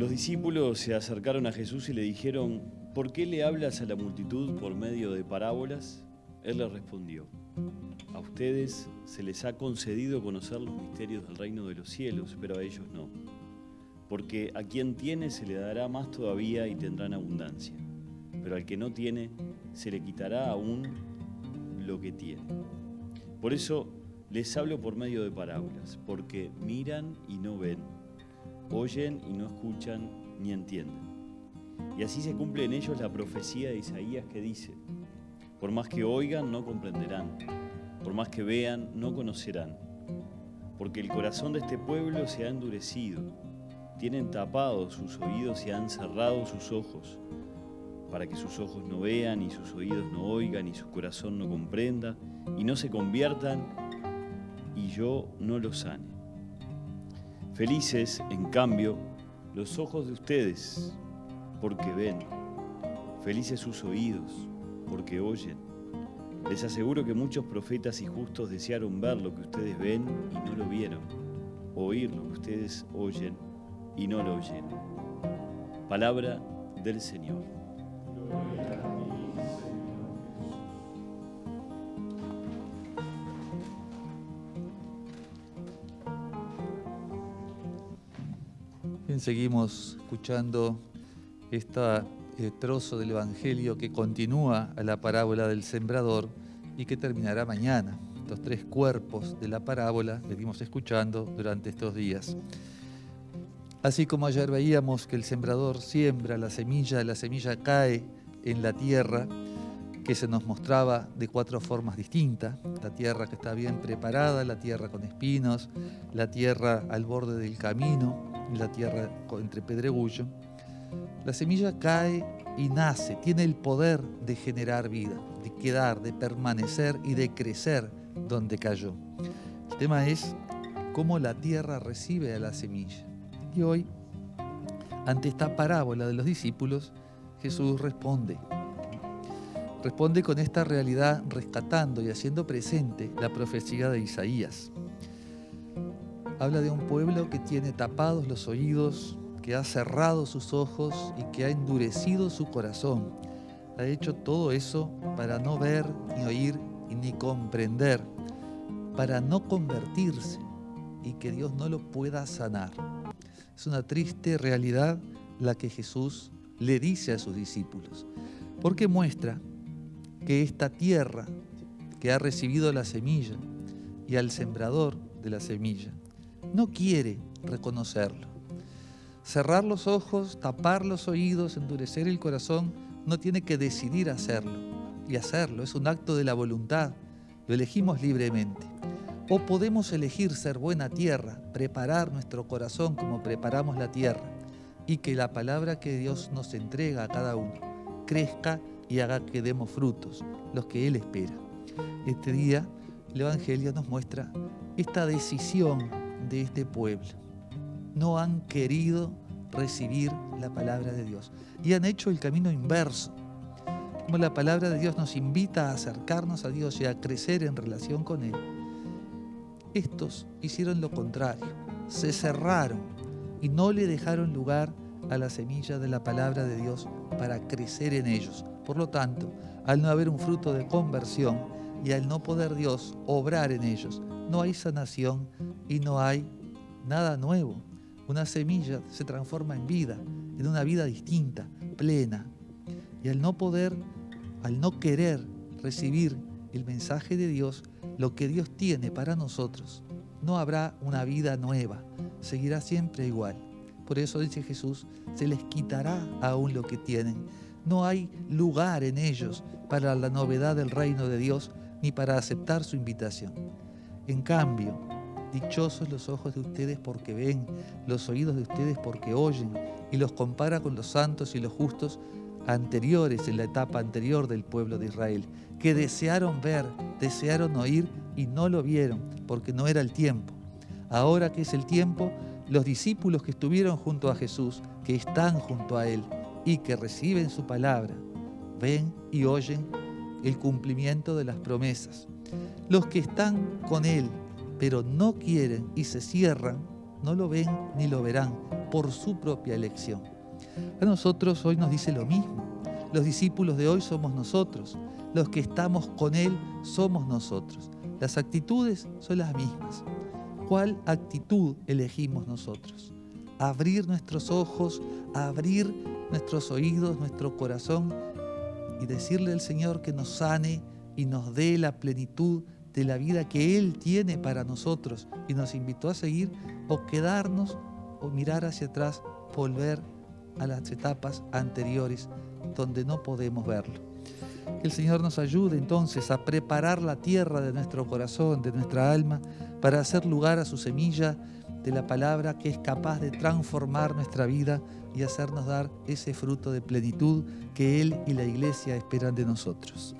Los discípulos se acercaron a Jesús y le dijeron, ¿por qué le hablas a la multitud por medio de parábolas? Él les respondió, a ustedes se les ha concedido conocer los misterios del reino de los cielos, pero a ellos no. Porque a quien tiene se le dará más todavía y tendrán abundancia, pero al que no tiene se le quitará aún lo que tiene. Por eso les hablo por medio de parábolas, porque miran y no ven, oyen y no escuchan ni entienden. Y así se cumple en ellos la profecía de Isaías que dice, por más que oigan no comprenderán, por más que vean no conocerán, porque el corazón de este pueblo se ha endurecido, tienen tapados sus oídos y han cerrado sus ojos, para que sus ojos no vean y sus oídos no oigan y su corazón no comprenda y no se conviertan y yo no los sane. Felices, en cambio, los ojos de ustedes, porque ven. Felices sus oídos, porque oyen. Les aseguro que muchos profetas y justos desearon ver lo que ustedes ven y no lo vieron, oír lo que ustedes oyen y no lo oyeron. Palabra del Señor. Bien, seguimos escuchando este trozo del Evangelio que continúa a la parábola del sembrador y que terminará mañana. Los tres cuerpos de la parábola venimos escuchando durante estos días. Así como ayer veíamos que el sembrador siembra la semilla, la semilla cae en la tierra, que se nos mostraba de cuatro formas distintas. La tierra que está bien preparada, la tierra con espinos, la tierra al borde del camino, la tierra entre pedregullo. La semilla cae y nace, tiene el poder de generar vida, de quedar, de permanecer y de crecer donde cayó. El tema es cómo la tierra recibe a la semilla. Y hoy, ante esta parábola de los discípulos, Jesús responde. Responde con esta realidad rescatando y haciendo presente la profecía de Isaías. Habla de un pueblo que tiene tapados los oídos, que ha cerrado sus ojos y que ha endurecido su corazón. Ha hecho todo eso para no ver, ni oír, ni comprender, para no convertirse y que Dios no lo pueda sanar. Es una triste realidad la que Jesús le dice a sus discípulos, porque muestra que esta tierra que ha recibido la semilla y al sembrador de la semilla no quiere reconocerlo. Cerrar los ojos, tapar los oídos, endurecer el corazón, no tiene que decidir hacerlo. Y hacerlo es un acto de la voluntad, lo elegimos libremente. O podemos elegir ser buena tierra, preparar nuestro corazón como preparamos la tierra y que la palabra que Dios nos entrega a cada uno crezca y haga que demos frutos, los que Él espera. Este día el Evangelio nos muestra esta decisión de este pueblo. No han querido recibir la palabra de Dios y han hecho el camino inverso. Como la palabra de Dios nos invita a acercarnos a Dios y a crecer en relación con Él, estos hicieron lo contrario, se cerraron y no le dejaron lugar a la semilla de la palabra de Dios para crecer en ellos. Por lo tanto, al no haber un fruto de conversión y al no poder Dios obrar en ellos, no hay sanación y no hay nada nuevo. Una semilla se transforma en vida, en una vida distinta, plena. Y al no poder, al no querer recibir el mensaje de Dios, lo que Dios tiene para nosotros, no habrá una vida nueva, seguirá siempre igual. Por eso dice Jesús, se les quitará aún lo que tienen. No hay lugar en ellos para la novedad del reino de Dios ni para aceptar su invitación. En cambio, dichosos los ojos de ustedes porque ven, los oídos de ustedes porque oyen, y los compara con los santos y los justos anteriores en la etapa anterior del pueblo de Israel, que desearon ver, desearon oír y no lo vieron, porque no era el tiempo. Ahora que es el tiempo, los discípulos que estuvieron junto a Jesús, que están junto a Él y que reciben su palabra, ven y oyen el cumplimiento de las promesas. Los que están con Él, pero no quieren y se cierran, no lo ven ni lo verán por su propia elección. A nosotros hoy nos dice lo mismo. Los discípulos de hoy somos nosotros. Los que estamos con Él somos nosotros. Las actitudes son las mismas. ¿Cuál actitud elegimos nosotros? Abrir nuestros ojos, abrir nuestros oídos, nuestro corazón y decirle al Señor que nos sane y nos dé la plenitud de la vida que Él tiene para nosotros y nos invitó a seguir o quedarnos o mirar hacia atrás, volver a las etapas anteriores donde no podemos verlo. Que el Señor nos ayude entonces a preparar la tierra de nuestro corazón, de nuestra alma, para hacer lugar a su semilla de la palabra que es capaz de transformar nuestra vida y hacernos dar ese fruto de plenitud que Él y la iglesia esperan de nosotros.